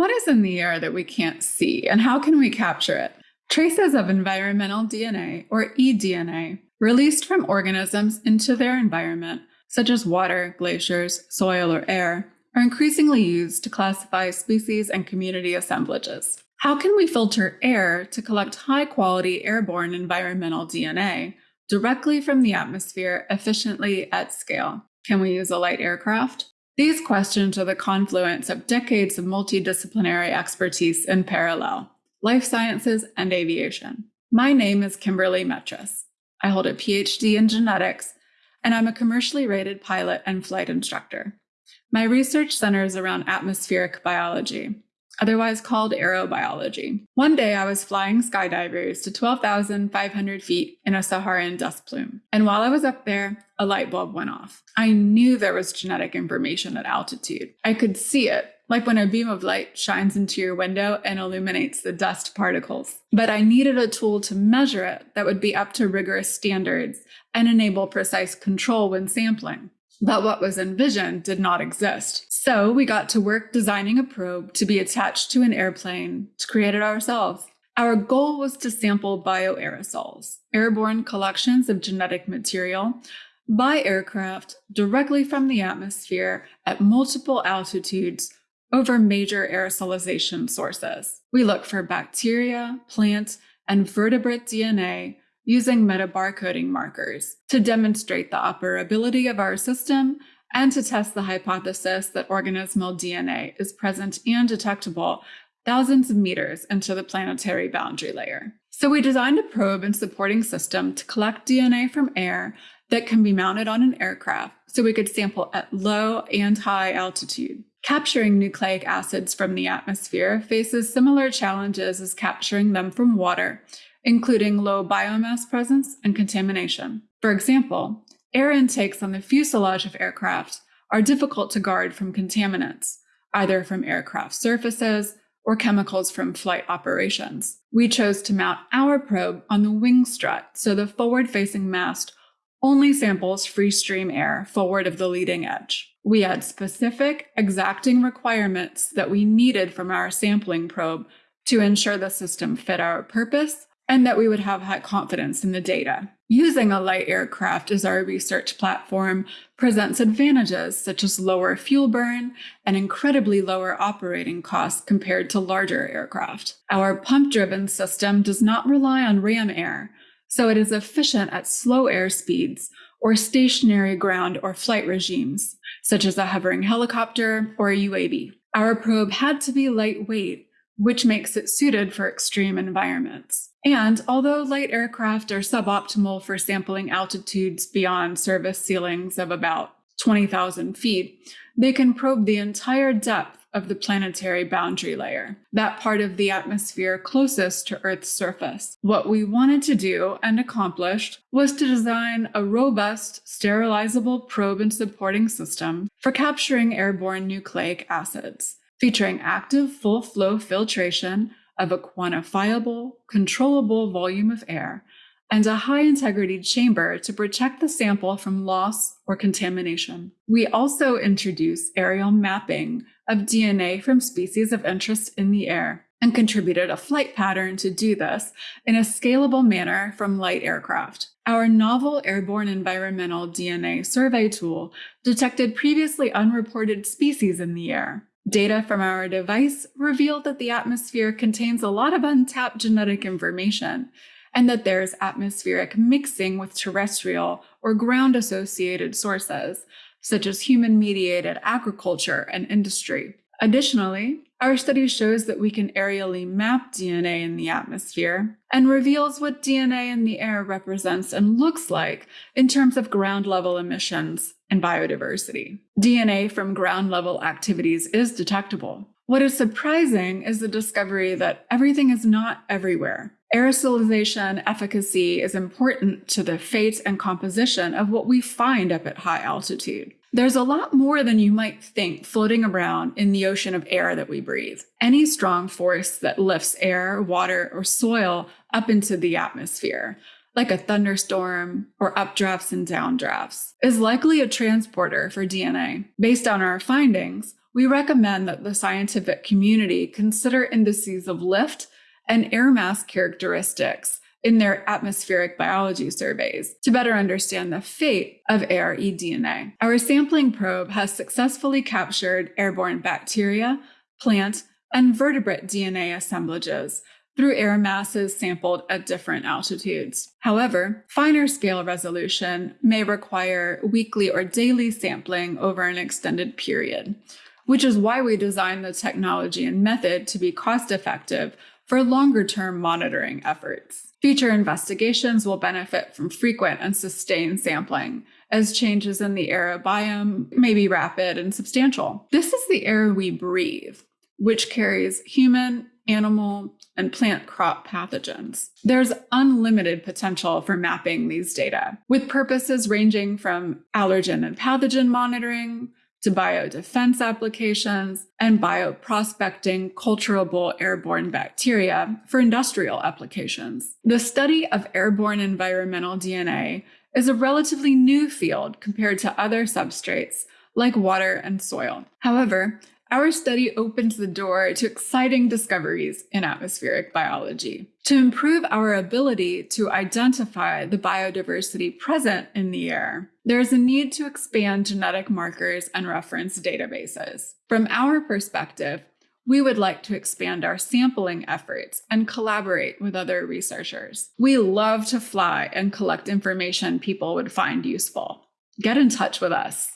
What is in the air that we can't see, and how can we capture it? Traces of environmental DNA, or eDNA, released from organisms into their environment, such as water, glaciers, soil, or air, are increasingly used to classify species and community assemblages. How can we filter air to collect high quality airborne environmental DNA directly from the atmosphere efficiently at scale? Can we use a light aircraft? These questions are the confluence of decades of multidisciplinary expertise in parallel life sciences and aviation. My name is Kimberly Metris. I hold a PhD in genetics, and I'm a commercially rated pilot and flight instructor. My research centers around atmospheric biology, otherwise called aerobiology. One day I was flying skydivers to 12,500 feet in a Saharan dust plume. And while I was up there, a light bulb went off. I knew there was genetic information at altitude. I could see it, like when a beam of light shines into your window and illuminates the dust particles. But I needed a tool to measure it that would be up to rigorous standards and enable precise control when sampling. But what was envisioned did not exist. So we got to work designing a probe to be attached to an airplane to create it ourselves. Our goal was to sample bioaerosols, airborne collections of genetic material, by aircraft directly from the atmosphere at multiple altitudes over major aerosolization sources. We look for bacteria, plant, and vertebrate DNA using metabarcoding markers to demonstrate the operability of our system and to test the hypothesis that organismal DNA is present and detectable thousands of meters into the planetary boundary layer. So we designed a probe and supporting system to collect DNA from air that can be mounted on an aircraft so we could sample at low and high altitude. Capturing nucleic acids from the atmosphere faces similar challenges as capturing them from water, including low biomass presence and contamination. For example, air intakes on the fuselage of aircraft are difficult to guard from contaminants, either from aircraft surfaces or chemicals from flight operations. We chose to mount our probe on the wing strut so the forward facing mast only samples free stream air forward of the leading edge. We had specific, exacting requirements that we needed from our sampling probe to ensure the system fit our purpose and that we would have high confidence in the data. Using a light aircraft as our research platform presents advantages such as lower fuel burn and incredibly lower operating costs compared to larger aircraft. Our pump driven system does not rely on ram air, so it is efficient at slow air speeds or stationary ground or flight regimes, such as a hovering helicopter or a UAV. Our probe had to be lightweight, which makes it suited for extreme environments. And although light aircraft are suboptimal for sampling altitudes beyond service ceilings of about 20,000 feet, they can probe the entire depth of the planetary boundary layer, that part of the atmosphere closest to Earth's surface. What we wanted to do and accomplished was to design a robust, sterilizable probe and supporting system for capturing airborne nucleic acids, featuring active full flow filtration of a quantifiable, controllable volume of air and a high integrity chamber to protect the sample from loss or contamination. We also introduced aerial mapping of DNA from species of interest in the air and contributed a flight pattern to do this in a scalable manner from light aircraft. Our novel airborne environmental DNA survey tool detected previously unreported species in the air. Data from our device revealed that the atmosphere contains a lot of untapped genetic information, and that there's atmospheric mixing with terrestrial or ground associated sources, such as human mediated agriculture and industry. Additionally, our study shows that we can aerially map DNA in the atmosphere and reveals what DNA in the air represents and looks like in terms of ground level emissions and biodiversity. DNA from ground level activities is detectable. What is surprising is the discovery that everything is not everywhere. Aerosolization efficacy is important to the fate and composition of what we find up at high altitude. There's a lot more than you might think floating around in the ocean of air that we breathe. Any strong force that lifts air, water, or soil up into the atmosphere, like a thunderstorm or updrafts and downdrafts, is likely a transporter for DNA. Based on our findings, we recommend that the scientific community consider indices of lift and air mass characteristics in their atmospheric biology surveys to better understand the fate of ARE DNA. Our sampling probe has successfully captured airborne bacteria, plant, and vertebrate DNA assemblages through air masses sampled at different altitudes. However, finer scale resolution may require weekly or daily sampling over an extended period, which is why we designed the technology and method to be cost effective for longer term monitoring efforts. Future investigations will benefit from frequent and sustained sampling, as changes in the air biome may be rapid and substantial. This is the air we breathe, which carries human, animal, and plant crop pathogens. There's unlimited potential for mapping these data, with purposes ranging from allergen and pathogen monitoring to biodefense applications and bioprospecting culturable airborne bacteria for industrial applications. The study of airborne environmental DNA is a relatively new field compared to other substrates like water and soil. However, our study opens the door to exciting discoveries in atmospheric biology. To improve our ability to identify the biodiversity present in the air, there is a need to expand genetic markers and reference databases. From our perspective, we would like to expand our sampling efforts and collaborate with other researchers. We love to fly and collect information people would find useful. Get in touch with us.